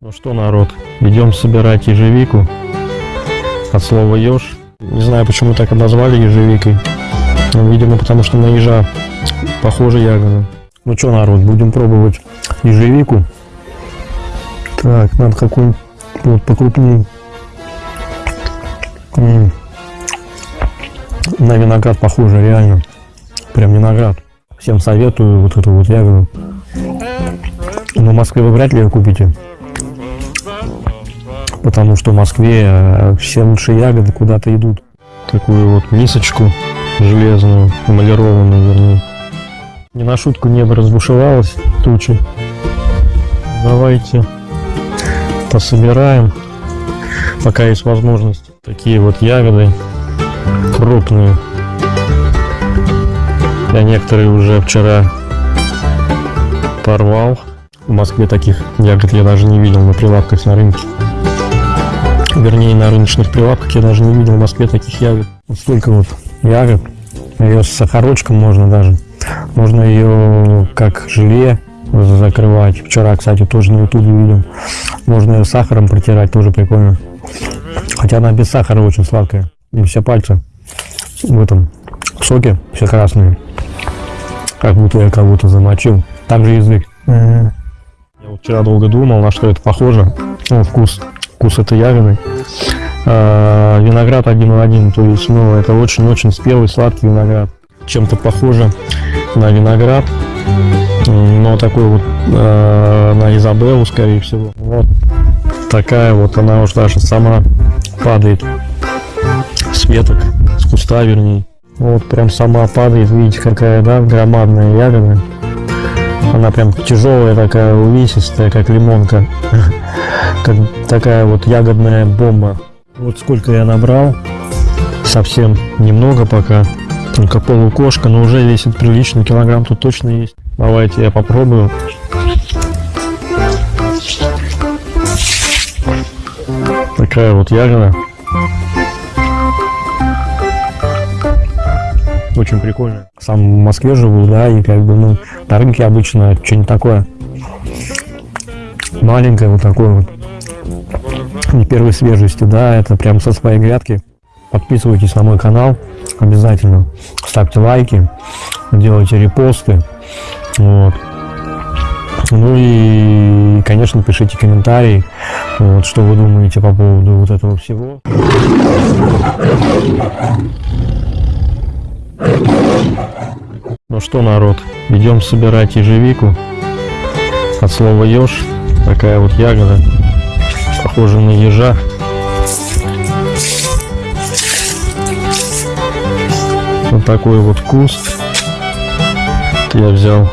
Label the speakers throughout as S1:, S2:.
S1: Ну что, народ, идем собирать ежевику. От слова еж. Не знаю, почему так обозвали ежевикой. Ну, видимо, потому что на ежа похожа ягода. Ну что, народ, будем пробовать ежевику. Так, надо какую-нибудь вот, покрупнее. М. На виноград похоже, реально. Прям виноград. Всем советую вот эту вот ягоду. Но в Москве вы вряд ли ее купите. Потому что в Москве э, все лучшие ягоды куда-то идут. Такую вот мисочку железную, эмалированную, вернее. Не на шутку небо разбушевалось, тучи. Давайте пособираем, пока есть возможность. Такие вот ягоды крупные. Я некоторые уже вчера порвал. В Москве таких ягод я даже не видел на прилавках на рынке. Вернее, на рыночных прилавках я даже не видел в Москве таких ягод. Вот столько вот ягод. Ее с сахарочком можно даже. Можно ее как желе закрывать. Вчера, кстати, тоже на ютубе видел. Можно ее сахаром протирать, тоже прикольно. Хотя она без сахара очень сладкая. И все пальцы в этом соке все красные. Как будто я кого-то замочил. Также язык. Я вот вчера долго думал, на что это похоже. Ну, вкус. Вкус этой ягоды. А, виноград один в один. То есть, ну, это очень-очень спелый, сладкий виноград. Чем-то похоже на виноград. Но такой вот э, на Изабеллу, скорее всего. Вот такая вот она уж даже сама падает с веток, с куста вернее. Вот прям сама падает, видите, какая, да, громадная ягода. Она прям тяжелая такая, увесистая, как лимонка. Как такая вот ягодная бомба. Вот сколько я набрал. Совсем немного пока. Только полукошка, но уже весит прилично. Килограмм тут точно есть. Давайте я попробую. Такая вот ягода. Очень прикольно. Сам в Москве живу, да, и как бы, ну, на рынке обычно что-нибудь такое маленькое вот такое вот. Не первой свежести, да, это прям со своей грядки. Подписывайтесь на мой канал обязательно. Ставьте лайки, делайте репосты. Вот. Ну и, конечно, пишите комментарии, вот, что вы думаете по поводу вот этого всего. Ну что, народ, идем собирать ежевику. От слова еж, такая вот ягода, похожа на ежа. Вот такой вот куст. Я взял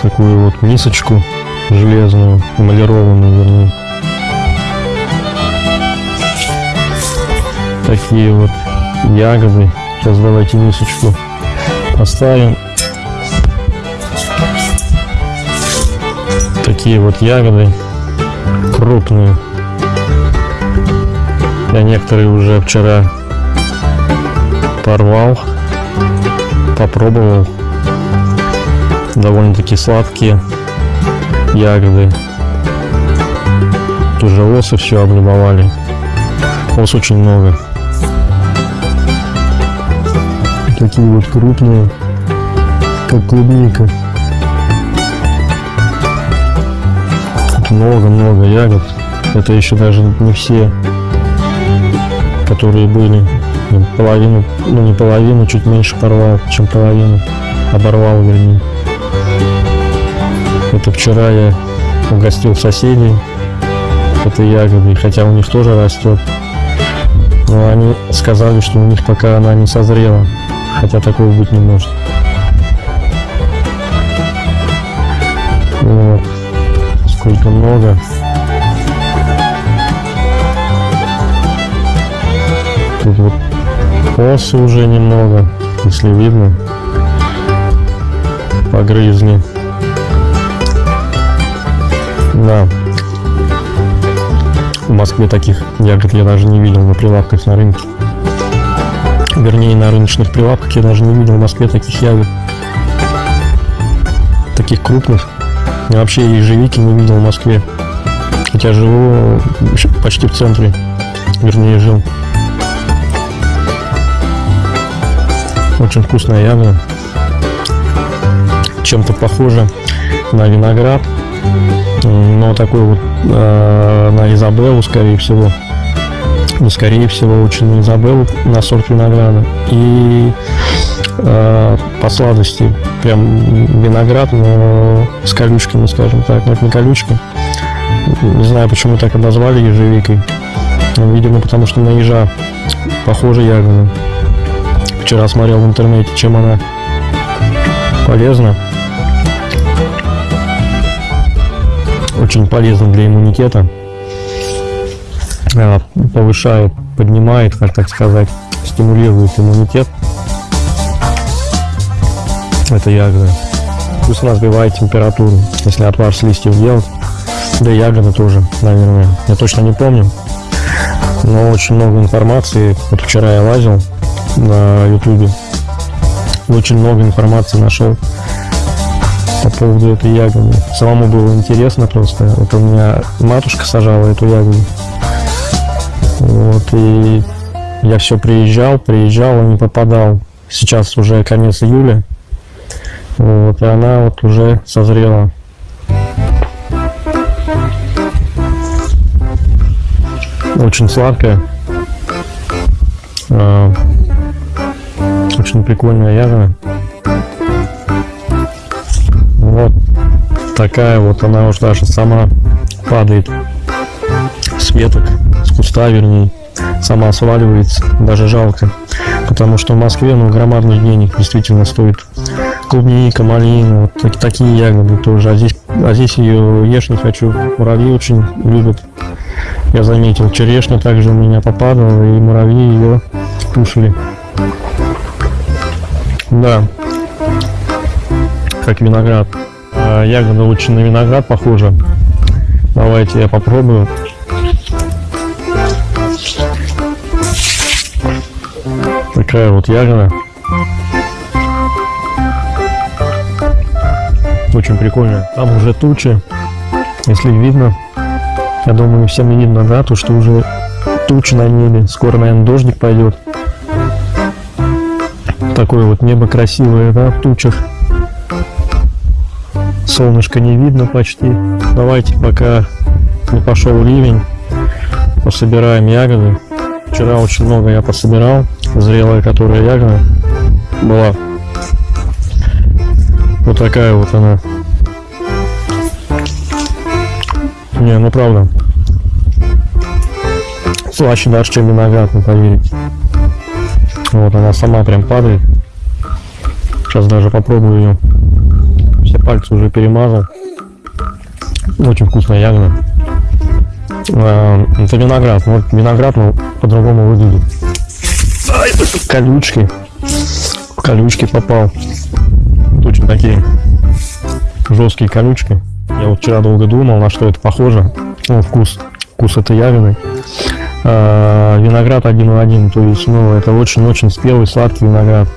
S1: такую вот мисочку железную, эмалированную, вернее. Такие вот ягоды. Сейчас давайте мисочку поставим. Такие вот ягоды крупные. Я некоторые уже вчера порвал, попробовал. Довольно-таки сладкие ягоды. Тоже осы все облюбовали. Ос очень много. Такие вот крупные, как клубника. Много-много ягод. Это еще даже не все, которые были. Половину, ну не половину, чуть меньше порвал, чем половину. Оборвал, вернее. Это вчера я угостил соседей этой ягодой, хотя у них тоже растет. Но они сказали, что у них пока она не созрела. Хотя такого быть не может. Вот. Сколько много. Тут вот осы уже немного, если видно. Погрызли. Да. В Москве таких ягод я даже не видел на прилавках на рынке. Вернее, на рыночных прилавках я даже не видел в Москве таких ягод. Таких крупных. Я вообще ежевики не видел в Москве. Хотя живу почти в центре, вернее жил. Очень вкусная ягода. Чем-то похоже на виноград, но такой вот э, на Изабеллу, скорее всего. Не скорее всего, очень Изабеллу, на сорт винограда. И э, по сладости прям виноград, но с колючками, скажем так. Но это не колючка. Не знаю, почему так и назвали ежевикой. Видимо, потому что на ежа похожа ягода. Вчера смотрел в интернете, чем она полезна. Очень полезна для иммунитета. Э, повышает, поднимает, как так сказать, стимулирует иммунитет. Это ягода. Плюс она сбивает температуру, если отвар с листьев делать. Да и ягода тоже, наверное. Я точно не помню. Но очень много информации. Вот вчера я лазил на ютубе. Очень много информации нашел по поводу этой ягоды. Самому было интересно просто. Это у меня матушка сажала эту ягоду. Вот, и я все приезжал, приезжал, не попадал. Сейчас уже конец июля. Вот, и она вот уже созрела. Очень сладкая. А, очень прикольная ягода. Вот такая вот она уж даже сама падает с веток, куста вернее, сама сваливается, даже жалко. Потому что в Москве, ну, громадных денег действительно стоит клубника, малина, вот так, такие ягоды тоже. А здесь, а здесь ее ешь не хочу. Муравьи очень любят. Я заметил, черешня также у меня попадала, и муравьи ее кушали. Да. Как виноград. А ягода очень на виноград похожа. Давайте я попробую. Такая вот ягода. Очень прикольная. Там уже тучи. Если видно, я думаю, всем видно, да, то, что уже тучи на небе. Скоро, наверное, дождик пойдет такое вот небо красивое, да, в тучах. Солнышко не видно почти. Давайте, пока не пошел ливень, пособираем ягоды. Вчера очень много я пособирал. Зрелая, которая ягода была. Вот такая вот она. Не, ну правда. Слаще даже, чем виноград, не поверите. Вот она сама прям падает. Сейчас даже попробую ее. Все пальцы уже перемазал. Очень вкусная ягода. А, это виноград. Вот виноград ну, по-другому выглядит. Колючки. Колючки попал. Очень такие жесткие колючки. Я вот вчера долго думал, на что это похоже. Ну, вкус. Вкус этой ягоды. А, виноград один в один, то есть, ну, это очень-очень спелый, сладкий виноград.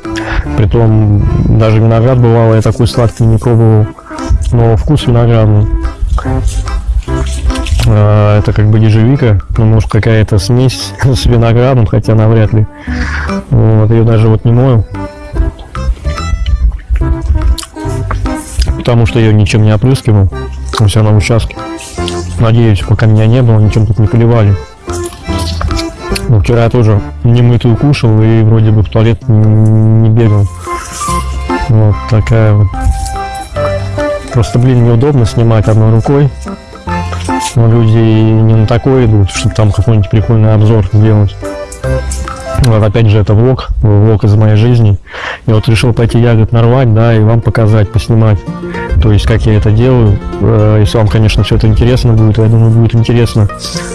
S1: Притом, даже виноград бывало, я такой сладкий не пробовал, но вкус виноградный. А, это как бы ежевика, ну, может, какая-то смесь с виноградом, хотя навряд ли. Вот, ее даже вот не мою. Потому что ее ничем не опрыскивал. У себя на участке. Надеюсь, пока меня не было, ничем тут не поливали. Ну, вчера я тоже немытую кушал и вроде бы в туалет не бегал. Вот такая вот. Просто, блин, неудобно снимать одной рукой. Но люди не на такое идут, чтобы там какой-нибудь прикольный обзор сделать. Вот опять же это влог, влог из моей жизни. Я вот решил пойти ягод нарвать, да, и вам показать, поснимать. То есть, как я это делаю. Э, если вам, конечно, все это интересно будет, я думаю, будет интересно,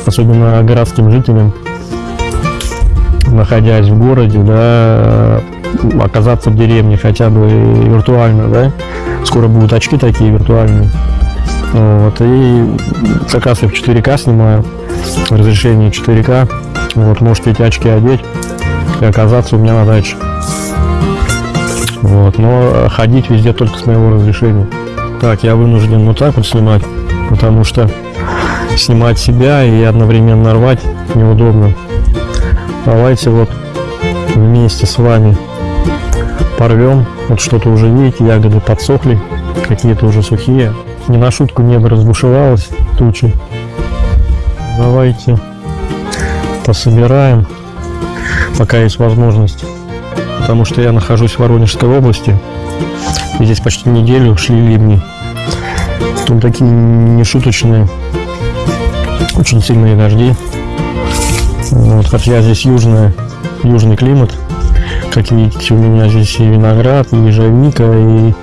S1: особенно городским жителям находясь в городе, да, оказаться в деревне хотя бы виртуально, да, скоро будут очки такие виртуальные, вот, и как раз я в 4К снимаю, разрешение 4К, вот, можете эти очки одеть и оказаться у меня на даче, вот, но ходить везде только с моего разрешения. Так, я вынужден вот так вот снимать, потому что снимать себя и одновременно рвать неудобно. Давайте вот вместе с вами порвем. Вот что-то уже видите, ягоды подсохли, какие-то уже сухие. Не на шутку небо разбушевалось, тучи. Давайте пособираем, пока есть возможность. Потому что я нахожусь в Воронежской области. И здесь почти неделю шли ливни. Тут такие нешуточные, очень сильные дожди. Вот, хотя здесь южная, южный климат. Как видите, у меня здесь и виноград, и ежевика, и,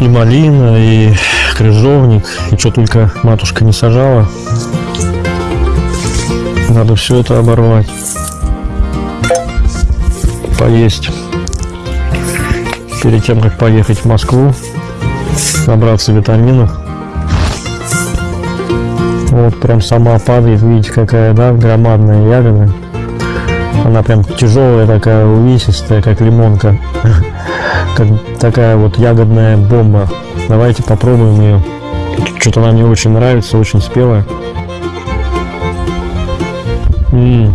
S1: и малина, и крыжовник, и что только матушка не сажала. Надо все это оборвать. Поесть. Перед тем, как поехать в Москву, набраться витаминов. Вот прям сама падает, видите, какая, да, громадная ягода. Она прям тяжелая такая, увесистая, как лимонка. Как такая вот ягодная бомба. Давайте попробуем ее. Что-то она мне очень нравится, очень спелая. М -м.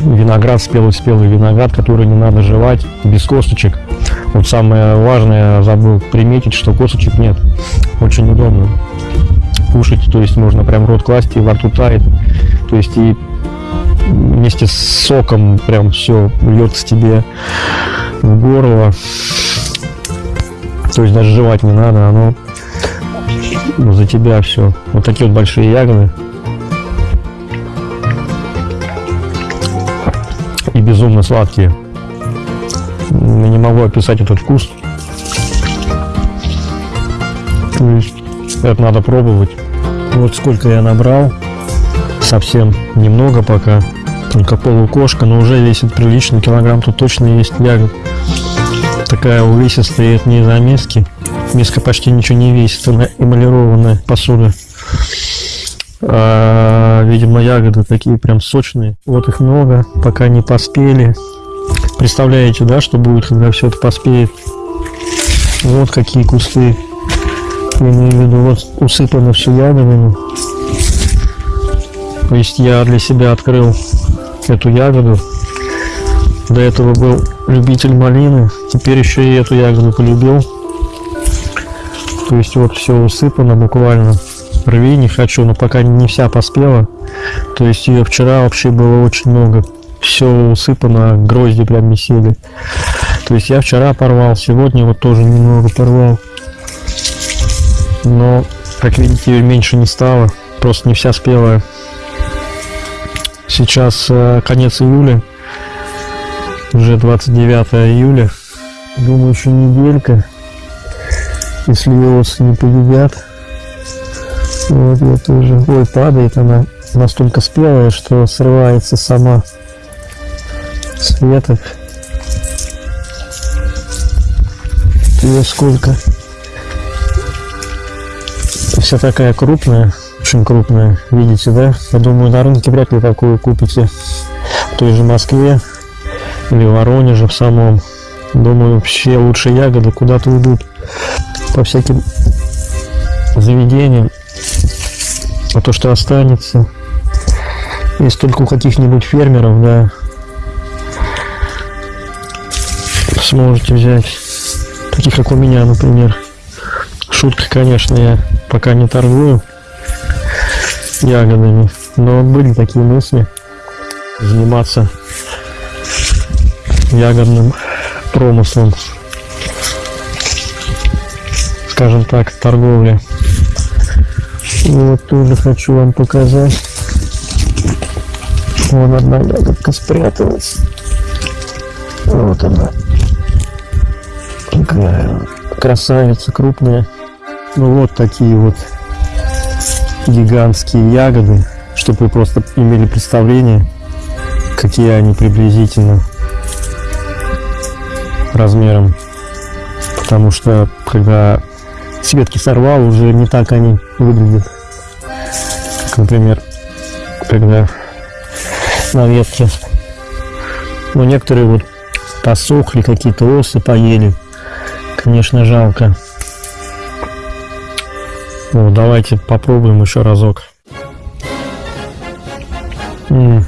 S1: Виноград, спелый-спелый виноград, который не надо жевать, без косточек. Вот самое важное, забыл приметить, что косточек нет. Очень удобно кушать, то есть можно прям рот класть и во рту тает. То есть и вместе с соком прям все льется тебе в горло. То есть даже жевать не надо, оно за тебя все. Вот такие вот большие ягоды. И безумно сладкие. Я не могу описать этот вкус. То есть это надо пробовать. Вот сколько я набрал. Совсем немного пока только полукошка, но уже весит прилично, килограмм тут точно есть ягод. Такая увесистая, это не из-за миски. Миска почти ничего не весит, она эмалированная посуда. А, видимо, ягоды такие прям сочные. Вот их много, пока не поспели. Представляете, да, что будет, когда все это поспеет? Вот какие кусты. Я имею в виду, вот усыпано все ягодами. То есть я для себя открыл эту ягоду. До этого был любитель малины, теперь еще и эту ягоду полюбил. То есть вот все усыпано буквально. Рви не хочу, но пока не вся поспела. То есть ее вчера вообще было очень много. Все усыпано, грозди прям висели. То есть я вчера порвал, сегодня вот тоже немного порвал. Но, как видите, ее меньше не стало. Просто не вся спелая. Сейчас э, конец июля, уже 29 июля. Думаю, еще неделька, если виосы не победят. Вот я тоже. Ой, падает она настолько спелая, что срывается сама с веток. Ее сколько? Вся такая крупная очень крупная. Видите, да? Я думаю, на рынке вряд ли такую купите. В той же Москве или Воронеже в самом. Думаю, вообще лучше ягоды куда-то уйдут по всяким заведениям. А то, что останется, есть только у каких-нибудь фермеров, да, сможете взять. Таких, как у меня, например. Шутка, конечно, я пока не торгую ягодами. Но были такие мысли заниматься ягодным промыслом, скажем так, торговле. вот тоже хочу вам показать. Вон одна ягодка спряталась. Вот она. Такая красавица крупная. Ну вот такие вот гигантские ягоды, чтобы вы просто имели представление, какие они приблизительно размером. Потому что когда цветки сорвал, уже не так они выглядят. Как, например, когда на ветке. Но некоторые вот посохли, какие-то осы поели. Конечно, жалко. Вот, давайте попробуем еще разок. М -м.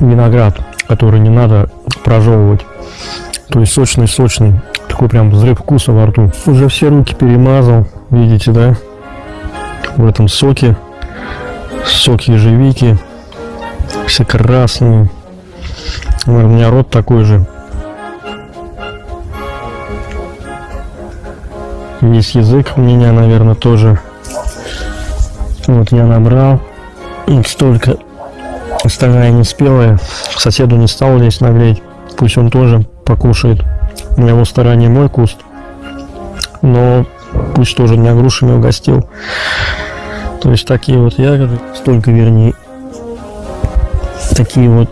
S1: Виноград, который не надо прожевывать. То есть сочный-сочный. Такой прям взрыв вкуса во рту. Уже все руки перемазал. Видите, да? В этом соке. Сок ежевики. Все красные. У меня рот такой же. Весь язык у меня, наверное, тоже. Вот я набрал. Столько. Остальная не спелая. Соседу не стал здесь наглеть. Пусть он тоже покушает. На его стороне мой куст. Но пусть тоже меня грушами угостил. То есть такие вот ягоды, столько вернее, такие вот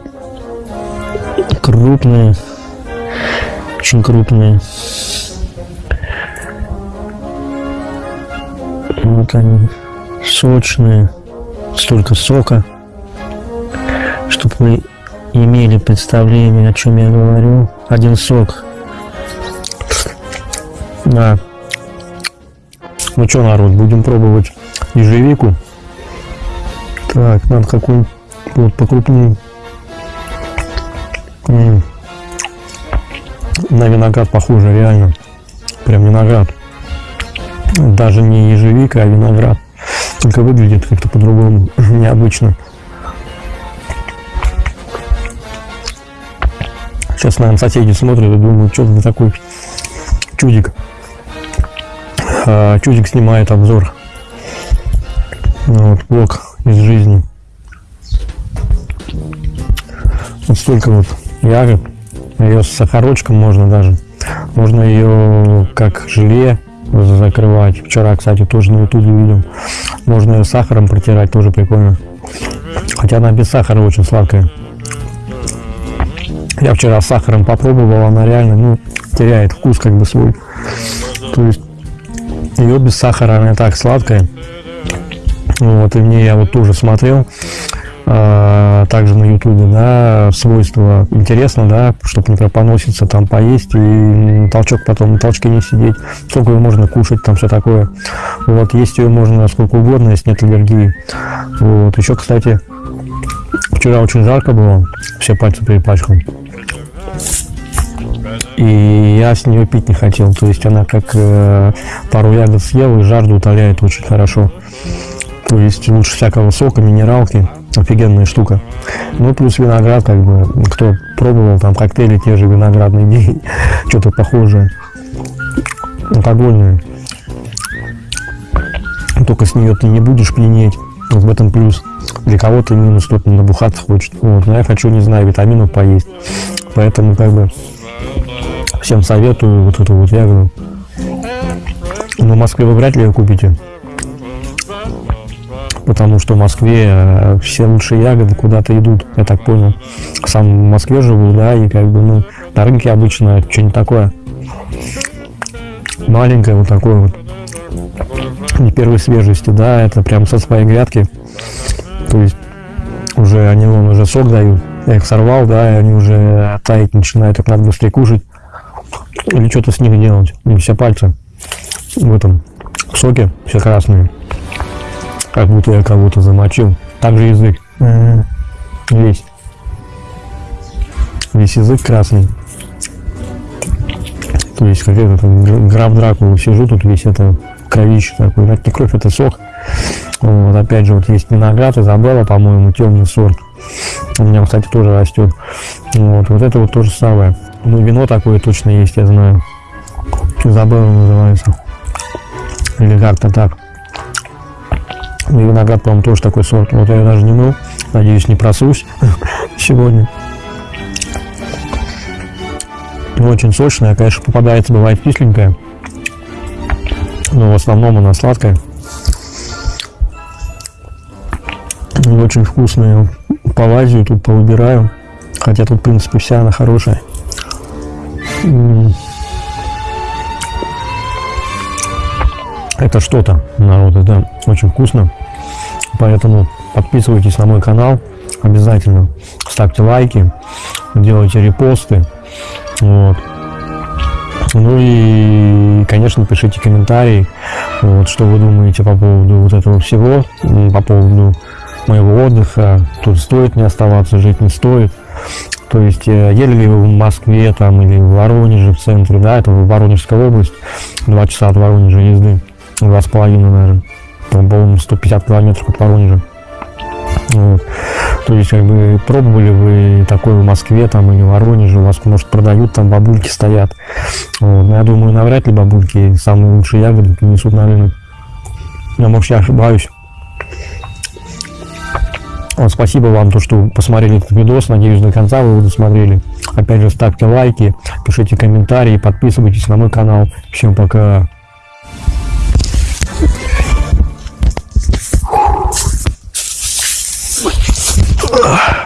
S1: крупные, очень крупные. Вот они, сочные, столько сока, чтобы вы имели представление, о чем я говорю. Один сок. Да. Ну что, народ, будем пробовать ежевику. Так, надо какой-нибудь вот покрупнее. М -м. На виноград похоже, реально. Прям виноград. Даже не ежевика, а виноград. Только выглядит как-то по-другому, необычно. Сейчас, наверное, соседи смотрят и думают, что за такой чудик. А, чудик снимает обзор. Вот, блок из жизни. Вот столько вот ягод. Ее с сахарочком можно даже. Можно ее как желе закрывать. Вчера, кстати, тоже на ютубе видел. Можно ее сахаром протирать, тоже прикольно. Хотя она без сахара очень сладкая. Я вчера с сахаром попробовал, она реально ну, теряет вкус как бы свой. То есть ее без сахара она так сладкая. Вот, и мне я вот тоже смотрел также на ютубе, да, свойства интересно, да, чтобы не поноситься, там поесть и толчок потом на толчке не сидеть, сколько ее можно кушать, там все такое. Вот, есть ее можно сколько угодно, если нет аллергии. Вот, еще, кстати, вчера очень жарко было, все пальцы перепачкал. И я с нее пить не хотел. То есть она как э, пару ягод съел и жажду утоляет очень хорошо. То есть лучше всякого сока, минералки. Офигенная штука. Ну, плюс виноград, как бы, кто пробовал там коктейли, те же виноградные дни, что-то похожее. Алкогольные. Только с нее ты не будешь пьянеть. Вот в этом плюс. Для кого-то минус, кто-то набухаться хочет. Вот. Но я хочу, не знаю, витаминов поесть. Поэтому, как бы, всем советую вот эту вот ягоду. Но в Москве вы вряд ли ее купите. Потому что в Москве э, все лучшие ягоды куда-то идут, я так понял. Сам в Москве живу, да, и как бы, ну, на рынке обычно что-нибудь такое. Маленькое вот такое вот. Не первой свежести, да, это прям со своей грядки. То есть уже они вон уже сок дают. Я их сорвал, да, и они уже таять начинают, их надо быстрее кушать. Или что-то с них делать. И все пальцы в этом соке, все красные. Как будто я кого-то замочил. Также язык. Весь. Весь язык красный. То есть как это там, граф Дракула сижу, тут весь это кровище такой. Это не кровь, это сок. Вот, опять же, вот есть виноград, Изабелла, по-моему, темный сорт. У меня, кстати, тоже растет. Вот, вот это вот то же самое. Ну, вино такое точно есть, я знаю. Изабелла называется. Или как-то так. Ну, виноград, по-моему, тоже такой сорт. Вот я даже не мыл. Надеюсь, не просусь сегодня. Очень сочная, конечно, попадается, бывает кисленькая. Но в основном она сладкая. И очень вкусная. Полазию тут повыбираю. Хотя тут, в принципе, вся она хорошая. Это что-то, народ, это очень вкусно. Поэтому подписывайтесь на мой канал обязательно. Ставьте лайки, делайте репосты. Вот. Ну и конечно, пишите комментарии, вот, что вы думаете по поводу вот этого всего, по поводу моего отдыха, тут стоит не оставаться, жить не стоит. То есть, э, ели ли вы в Москве там или в Воронеже в центре, да, это Воронежская область, два часа от Воронежа езды, два с половиной, наверное, по-моему, 150 километров от Воронежа. Вот. То есть, как бы, пробовали вы такое в Москве там или в Воронеже, у вас, может, продают, там бабульки стоят. Вот. Но я думаю, навряд ли бабульки самые лучшие ягоды принесут на рынок. Я, может, я ошибаюсь. Вот, спасибо вам, то, что посмотрели этот видос. Надеюсь, до конца вы его досмотрели. Опять же, ставьте лайки, пишите комментарии, подписывайтесь на мой канал. Всем пока. Ugh.